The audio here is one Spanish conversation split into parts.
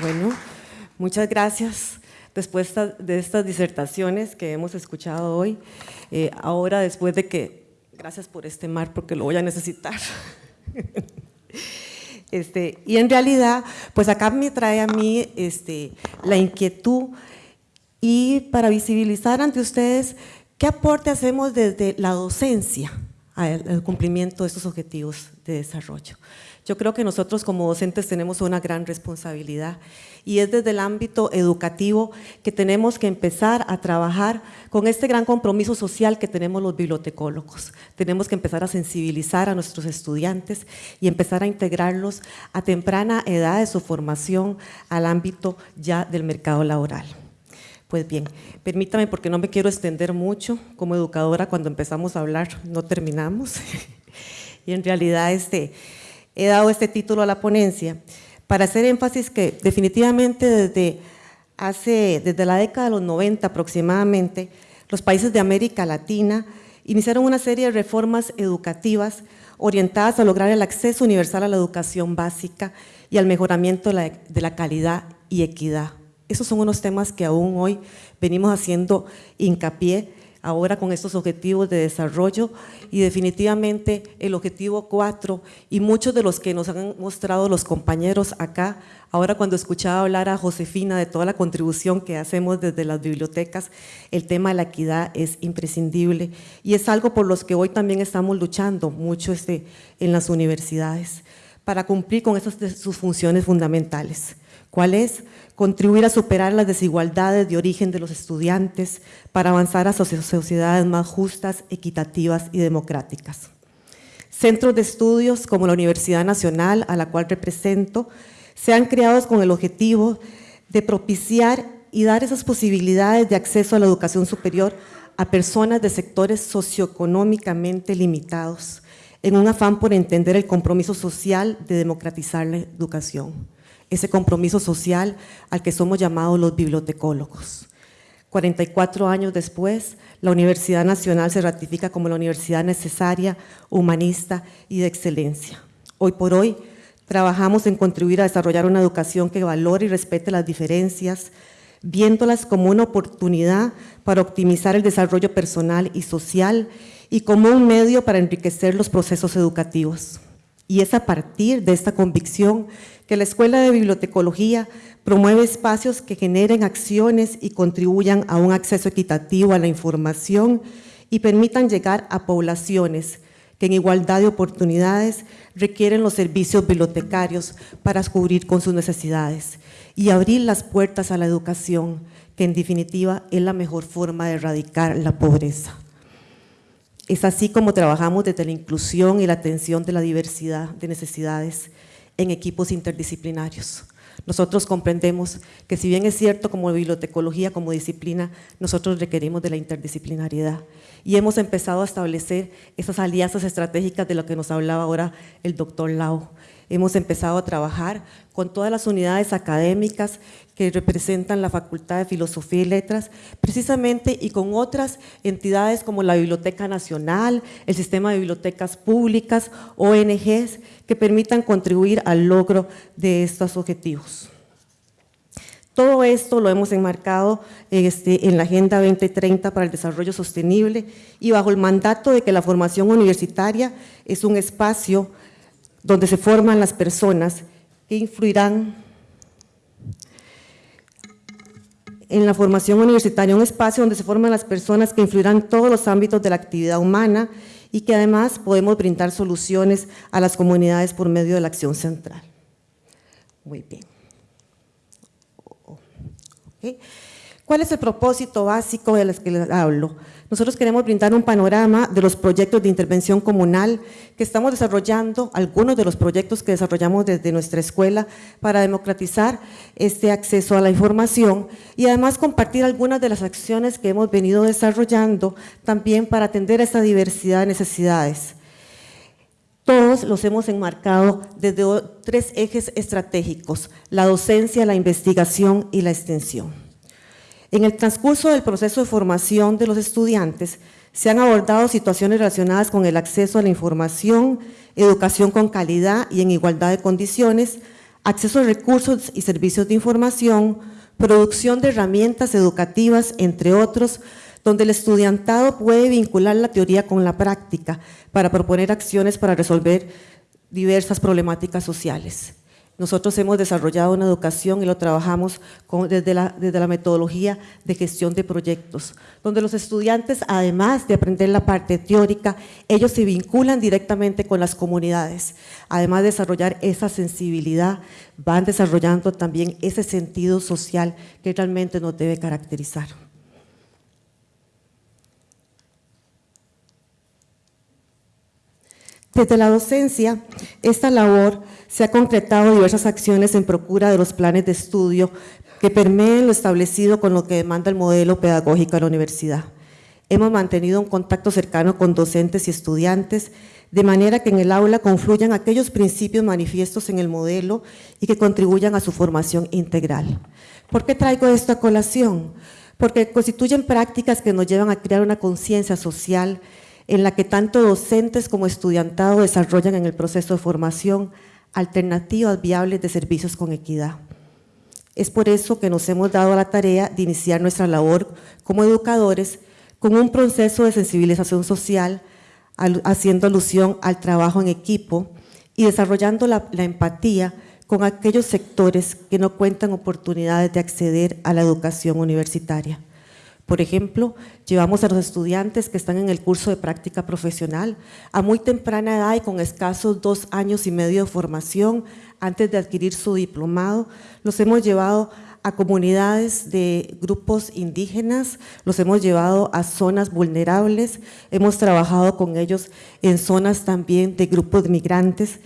Bueno, muchas gracias. Después de estas disertaciones que hemos escuchado hoy, eh, ahora después de que, gracias por este mar porque lo voy a necesitar. Este, y en realidad, pues acá me trae a mí este, la inquietud y para visibilizar ante ustedes qué aporte hacemos desde la docencia al cumplimiento de estos objetivos de desarrollo. Yo creo que nosotros como docentes tenemos una gran responsabilidad y es desde el ámbito educativo que tenemos que empezar a trabajar con este gran compromiso social que tenemos los bibliotecólogos. Tenemos que empezar a sensibilizar a nuestros estudiantes y empezar a integrarlos a temprana edad de su formación al ámbito ya del mercado laboral. Pues bien, permítame porque no me quiero extender mucho, como educadora cuando empezamos a hablar no terminamos, y en realidad este, he dado este título a la ponencia para hacer énfasis que definitivamente desde, hace, desde la década de los 90 aproximadamente, los países de América Latina iniciaron una serie de reformas educativas orientadas a lograr el acceso universal a la educación básica y al mejoramiento de la calidad y equidad. Esos son unos temas que aún hoy venimos haciendo hincapié ahora con estos objetivos de desarrollo y definitivamente el objetivo 4 y muchos de los que nos han mostrado los compañeros acá, ahora cuando escuchaba hablar a Josefina de toda la contribución que hacemos desde las bibliotecas, el tema de la equidad es imprescindible y es algo por los que hoy también estamos luchando mucho este, en las universidades para cumplir con esas sus funciones fundamentales. ¿Cuál es? contribuir a superar las desigualdades de origen de los estudiantes para avanzar a sociedades más justas, equitativas y democráticas. Centros de estudios como la Universidad Nacional, a la cual represento, se han creado con el objetivo de propiciar y dar esas posibilidades de acceso a la educación superior a personas de sectores socioeconómicamente limitados, en un afán por entender el compromiso social de democratizar la educación ese compromiso social al que somos llamados los bibliotecólogos. 44 años después, la Universidad Nacional se ratifica como la universidad necesaria, humanista y de excelencia. Hoy por hoy, trabajamos en contribuir a desarrollar una educación que valore y respete las diferencias, viéndolas como una oportunidad para optimizar el desarrollo personal y social y como un medio para enriquecer los procesos educativos. Y es a partir de esta convicción que la Escuela de Bibliotecología promueve espacios que generen acciones y contribuyan a un acceso equitativo a la información y permitan llegar a poblaciones que en igualdad de oportunidades requieren los servicios bibliotecarios para cubrir con sus necesidades y abrir las puertas a la educación, que en definitiva es la mejor forma de erradicar la pobreza. Es así como trabajamos desde la inclusión y la atención de la diversidad de necesidades en equipos interdisciplinarios. Nosotros comprendemos que si bien es cierto como bibliotecología, como disciplina, nosotros requerimos de la interdisciplinariedad y hemos empezado a establecer esas alianzas estratégicas de lo que nos hablaba ahora el doctor Lau. Hemos empezado a trabajar con todas las unidades académicas que representan la Facultad de Filosofía y Letras, precisamente y con otras entidades como la Biblioteca Nacional, el Sistema de Bibliotecas Públicas, ONGs, que permitan contribuir al logro de estos objetivos. Todo esto lo hemos enmarcado este, en la Agenda 2030 para el Desarrollo Sostenible y bajo el mandato de que la formación universitaria es un espacio donde se forman las personas que influirán en la formación universitaria, un espacio donde se forman las personas que influirán todos los ámbitos de la actividad humana y que además podemos brindar soluciones a las comunidades por medio de la acción central. Muy bien. ¿Cuál es el propósito básico de los que les hablo? Nosotros queremos brindar un panorama de los proyectos de intervención comunal que estamos desarrollando, algunos de los proyectos que desarrollamos desde nuestra escuela para democratizar este acceso a la información y además compartir algunas de las acciones que hemos venido desarrollando también para atender a esta diversidad de necesidades. Todos los hemos enmarcado desde tres ejes estratégicos, la docencia, la investigación y la extensión. En el transcurso del proceso de formación de los estudiantes, se han abordado situaciones relacionadas con el acceso a la información, educación con calidad y en igualdad de condiciones, acceso a recursos y servicios de información, producción de herramientas educativas, entre otros, donde el estudiantado puede vincular la teoría con la práctica para proponer acciones para resolver diversas problemáticas sociales. Nosotros hemos desarrollado una educación y lo trabajamos desde, la, desde la metodología de gestión de proyectos, donde los estudiantes, además de aprender la parte teórica, ellos se vinculan directamente con las comunidades. Además de desarrollar esa sensibilidad, van desarrollando también ese sentido social que realmente nos debe caracterizar. Desde la docencia, esta labor se ha concretado diversas acciones en procura de los planes de estudio que permeen lo establecido con lo que demanda el modelo pedagógico de la universidad. Hemos mantenido un contacto cercano con docentes y estudiantes, de manera que en el aula confluyan aquellos principios manifiestos en el modelo y que contribuyan a su formación integral. ¿Por qué traigo esto a colación? Porque constituyen prácticas que nos llevan a crear una conciencia social en la que tanto docentes como estudiantado desarrollan en el proceso de formación alternativas viables de servicios con equidad. Es por eso que nos hemos dado la tarea de iniciar nuestra labor como educadores con un proceso de sensibilización social, haciendo alusión al trabajo en equipo y desarrollando la, la empatía con aquellos sectores que no cuentan oportunidades de acceder a la educación universitaria. Por ejemplo, llevamos a los estudiantes que están en el curso de práctica profesional a muy temprana edad y con escasos dos años y medio de formación antes de adquirir su diplomado. Los hemos llevado a comunidades de grupos indígenas, los hemos llevado a zonas vulnerables, hemos trabajado con ellos en zonas también de grupos migrantes,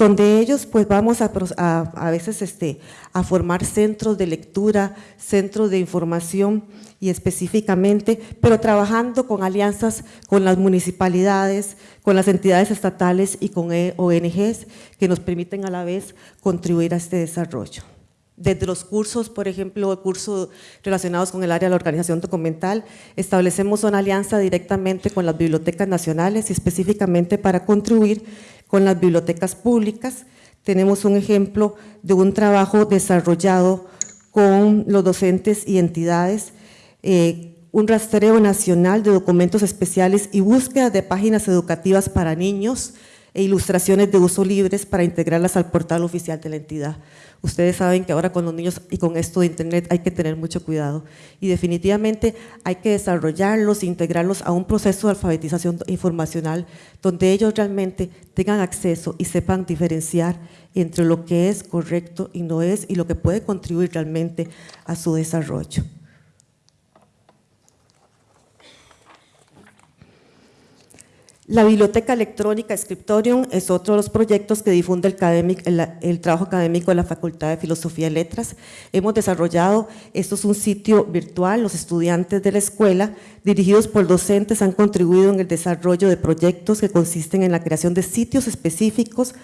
donde ellos pues vamos a, a, veces este, a formar centros de lectura, centros de información y específicamente, pero trabajando con alianzas con las municipalidades, con las entidades estatales y con e, ONGs que nos permiten a la vez contribuir a este desarrollo. Desde los cursos, por ejemplo, cursos relacionados con el área de la organización documental, establecemos una alianza directamente con las bibliotecas nacionales y específicamente para contribuir con las bibliotecas públicas. Tenemos un ejemplo de un trabajo desarrollado con los docentes y entidades, eh, un rastreo nacional de documentos especiales y búsqueda de páginas educativas para niños e ilustraciones de uso libres para integrarlas al portal oficial de la entidad. Ustedes saben que ahora con los niños y con esto de internet hay que tener mucho cuidado y definitivamente hay que desarrollarlos, integrarlos a un proceso de alfabetización informacional donde ellos realmente tengan acceso y sepan diferenciar entre lo que es correcto y no es y lo que puede contribuir realmente a su desarrollo. La biblioteca electrónica Scriptorium es otro de los proyectos que difunde el, trabajo académico de la Facultad de Filosofía y Letras. Hemos desarrollado, esto es un sitio virtual, los estudiantes de la escuela, dirigidos por docentes, han contribuido en el desarrollo de proyectos que consisten en la creación de sitios específicos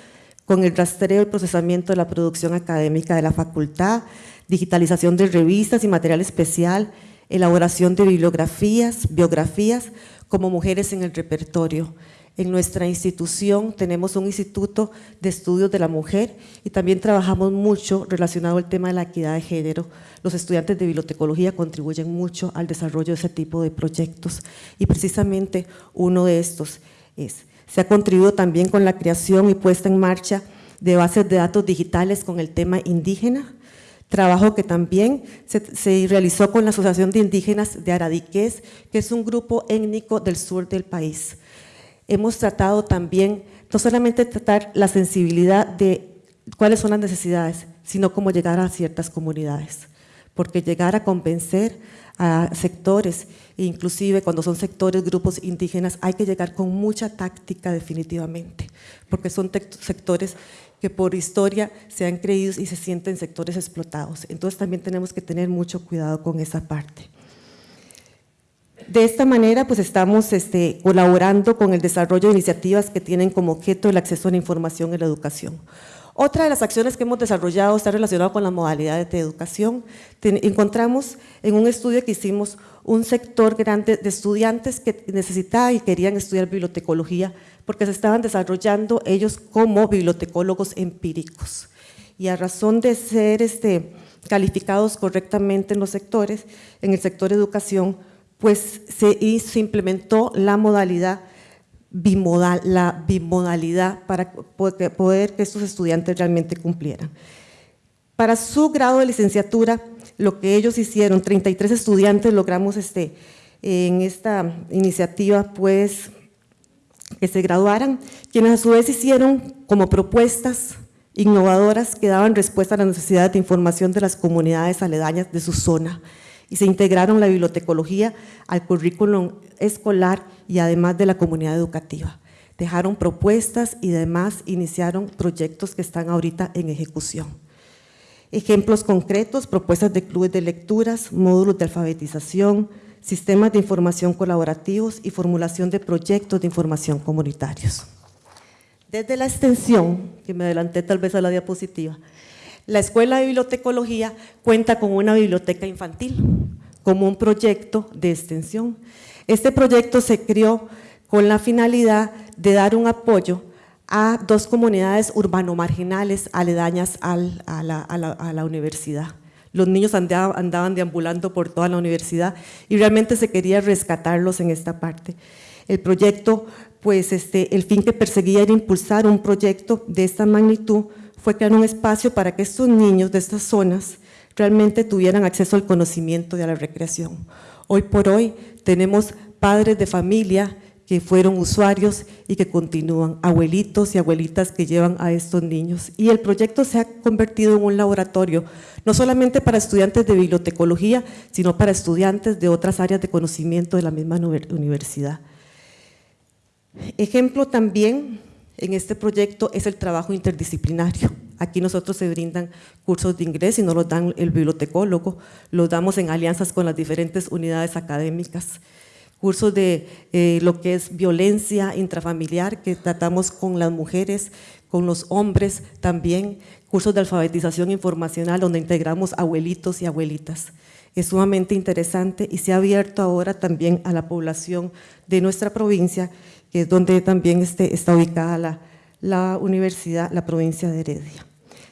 con el rastreo y procesamiento de la producción académica de la facultad, digitalización de revistas y material especial, elaboración de bibliografías, biografías, como mujeres en el repertorio. En nuestra institución tenemos un instituto de estudios de la mujer y también trabajamos mucho relacionado al tema de la equidad de género. Los estudiantes de bibliotecología contribuyen mucho al desarrollo de ese tipo de proyectos y precisamente uno de estos es, se ha contribuido también con la creación y puesta en marcha de bases de datos digitales con el tema indígena, Trabajo que también se, realizó con la Asociación de Indígenas de Aradiqués, que es un grupo étnico del sur del país. Hemos tratado también, no solamente tratar la sensibilidad de cuáles son las necesidades, sino cómo llegar a ciertas comunidades. Porque llegar a convencer a sectores, inclusive cuando son sectores, grupos indígenas, hay que llegar con mucha táctica definitivamente, porque son sectores que por historia se han creído y se sienten sectores explotados. Entonces también tenemos que tener mucho cuidado con esa parte. De esta manera, pues estamos este, colaborando con el desarrollo de iniciativas que tienen como objeto el acceso a la información en la educación. Otra de las acciones que hemos desarrollado está relacionada con las modalidades de educación. encontramos en un estudio que hicimos un sector grande de estudiantes que necesitaban y querían estudiar bibliotecología porque se estaban desarrollando ellos como bibliotecólogos empíricos. y a razón de ser este, calificados correctamente en los sectores, en el sector educación, pues se, implementó la modalidad bimodal, la bimodalidad para poder que estos estudiantes realmente cumplieran. Para su grado de licenciatura, lo que ellos hicieron, 33 estudiantes logramos este, en esta iniciativa, pues, que se graduaran, quienes a su vez hicieron como propuestas innovadoras que daban respuesta a las necesidades de información de las comunidades aledañas de su zona y se integraron la bibliotecología al currículum escolar y además de la comunidad educativa. Dejaron propuestas y además iniciaron proyectos que están ahorita en ejecución. Ejemplos concretos, propuestas de clubes de lecturas, módulos de alfabetización, sistemas de información colaborativos y formulación de proyectos de información comunitarios. Desde la extensión, que me adelanté tal vez a la diapositiva, la Escuela de Bibliotecología cuenta con una biblioteca infantil como un proyecto de extensión. Este proyecto se creó con la finalidad de dar un apoyo a dos comunidades urbano-marginales aledañas a, la, universidad. Los niños andaban, deambulando por toda la universidad y realmente se quería rescatarlos en esta parte. El proyecto, pues este, el fin que perseguía era impulsar un proyecto de esta magnitud fue crear un espacio para que estos niños de estas zonas realmente tuvieran acceso al conocimiento y a la recreación. Hoy por hoy tenemos padres de familia que fueron usuarios y que continúan, abuelitos y abuelitas que llevan a estos niños. Y el proyecto se ha convertido en un laboratorio, no solamente para estudiantes de bibliotecología, sino para estudiantes de otras áreas de conocimiento de la misma universidad. Ejemplo también en este proyecto es el trabajo interdisciplinario. Aquí nosotros se brindan cursos de inglés y no los dan el bibliotecólogo, los damos en alianzas con las diferentes unidades académicas. Cursos de eh, lo que es violencia intrafamiliar, que tratamos con las mujeres, con los hombres también. Cursos de alfabetización informacional, donde integramos abuelitos y abuelitas. Es sumamente interesante y se ha abierto ahora también a la población de nuestra provincia que es donde también este, está ubicada la, la universidad, la provincia de Heredia.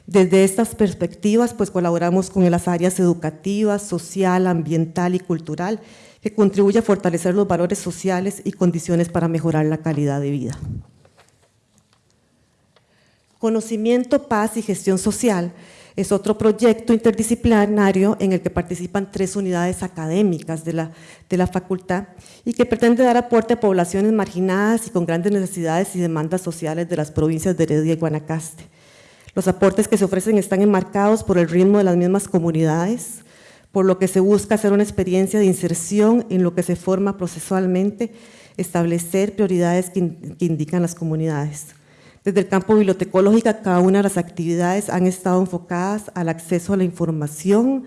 Desde estas perspectivas, pues colaboramos con las áreas educativas, social, ambiental y cultural, que contribuye a fortalecer los valores sociales y condiciones para mejorar la calidad de vida. Conocimiento, paz y gestión social es otro proyecto interdisciplinario en el que participan tres unidades académicas de la, de la facultad y que pretende dar aporte a poblaciones marginadas y con grandes necesidades y demandas sociales de las provincias de Heredia y Guanacaste. Los aportes que se ofrecen están enmarcados por el ritmo de las mismas comunidades, por lo que se busca hacer una experiencia de inserción en lo que se forma procesualmente, establecer prioridades que, que indican las comunidades. Desde el campo bibliotecológico, cada una de las actividades han estado enfocadas al acceso a la información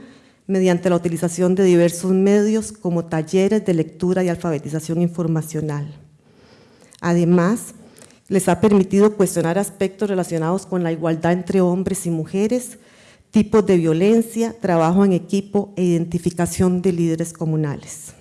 mediante la utilización de diversos medios como talleres de lectura y alfabetización informacional. Además, les ha permitido cuestionar aspectos relacionados con la igualdad entre hombres y mujeres, tipos de violencia, trabajo en equipo e identificación de líderes comunales.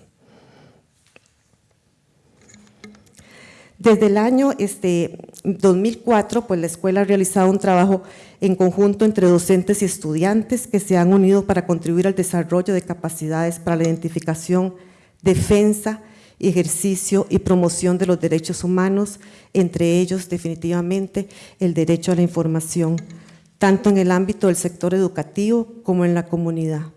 Desde el año este, 2004, pues la escuela ha realizado un trabajo en conjunto entre docentes y estudiantes que se han unido para contribuir al desarrollo de capacidades para la identificación, defensa, ejercicio y promoción de los derechos humanos, entre ellos definitivamente el derecho a la información, tanto en el ámbito del sector educativo como en la comunidad.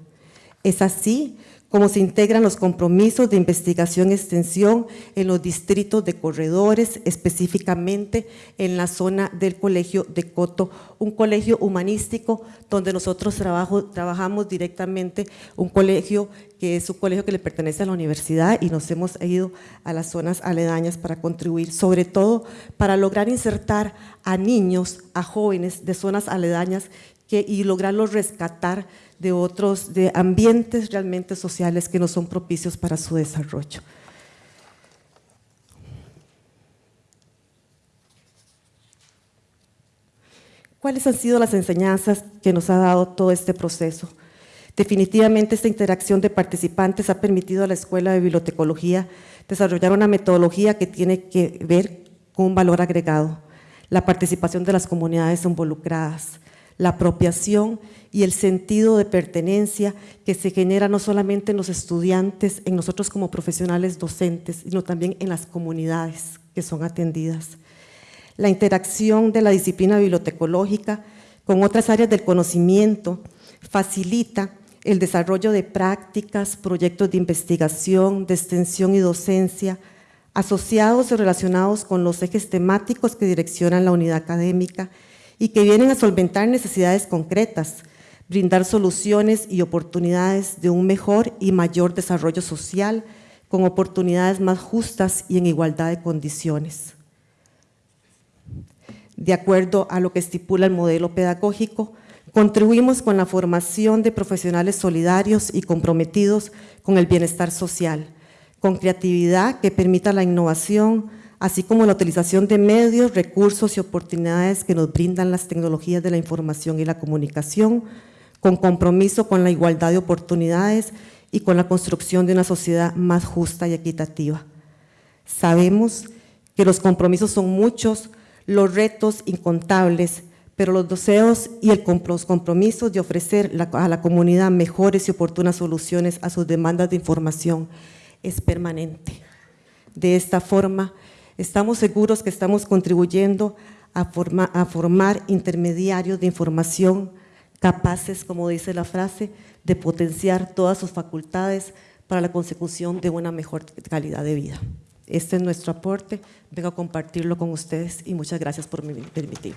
Es así cómo se integran los compromisos de investigación y extensión en los distritos de corredores, específicamente en la zona del colegio de Coto, un colegio humanístico donde nosotros trabajamos directamente, un colegio que es un colegio que le pertenece a la universidad y nos hemos ido a las zonas aledañas para contribuir, sobre todo para lograr insertar a niños, a jóvenes de zonas aledañas y lograrlos rescatar de otros, de ambientes realmente sociales que no son propicios para su desarrollo. ¿Cuáles han sido las enseñanzas que nos ha dado todo este proceso? Definitivamente esta interacción de participantes ha permitido a la Escuela de Bibliotecología desarrollar una metodología que tiene que ver con un valor agregado, la participación de las comunidades involucradas, la apropiación y el sentido de pertenencia que se genera no solamente en los estudiantes, en nosotros como profesionales docentes, sino también en las comunidades que son atendidas. La interacción de la disciplina bibliotecológica con otras áreas del conocimiento facilita el desarrollo de prácticas, proyectos de investigación, de extensión y docencia, asociados y relacionados con los ejes temáticos que direccionan la unidad académica y que vienen a solventar necesidades concretas, brindar soluciones y oportunidades de un mejor y mayor desarrollo social, con oportunidades más justas y en igualdad de condiciones. De acuerdo a lo que estipula el modelo pedagógico, contribuimos con la formación de profesionales solidarios y comprometidos con el bienestar social, con creatividad que permita la innovación, así como la utilización de medios, recursos y oportunidades que nos brindan las tecnologías de la información y la comunicación, con compromiso con la igualdad de oportunidades y con la construcción de una sociedad más justa y equitativa. Sabemos que los compromisos son muchos, los retos incontables, pero los deseos y el, los compromisos de ofrecer a la comunidad mejores y oportunas soluciones a sus demandas de información es permanente. De esta forma, estamos seguros que estamos contribuyendo a, formar intermediarios de información capaces, como dice la frase, de potenciar todas sus facultades para la consecución de una mejor calidad de vida. Este es nuestro aporte, vengo a compartirlo con ustedes y muchas gracias por permitirme.